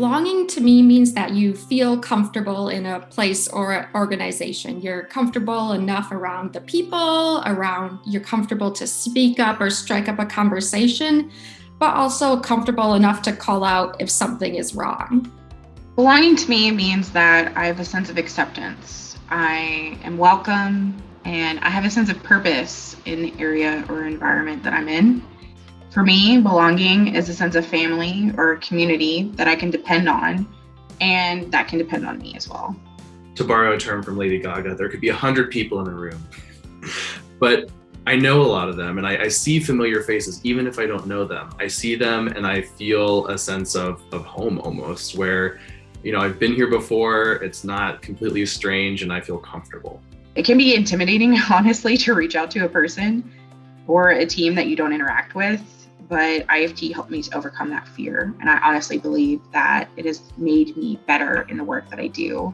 Belonging to me means that you feel comfortable in a place or organization. You're comfortable enough around the people, around you're comfortable to speak up or strike up a conversation, but also comfortable enough to call out if something is wrong. Belonging to me means that I have a sense of acceptance. I am welcome and I have a sense of purpose in the area or environment that I'm in. For me, belonging is a sense of family or community that I can depend on, and that can depend on me as well. To borrow a term from Lady Gaga, there could be a hundred people in a room, but I know a lot of them and I, I, see familiar faces, even if I don't know them. I see them and I feel a sense of, of home almost, where, you know, I've been here before, it's not completely strange, and I feel comfortable. It can be intimidating, honestly, to reach out to a person or a team that you don't interact with but IFT helped me to overcome that fear. And I honestly believe that it has made me better in the work that I do.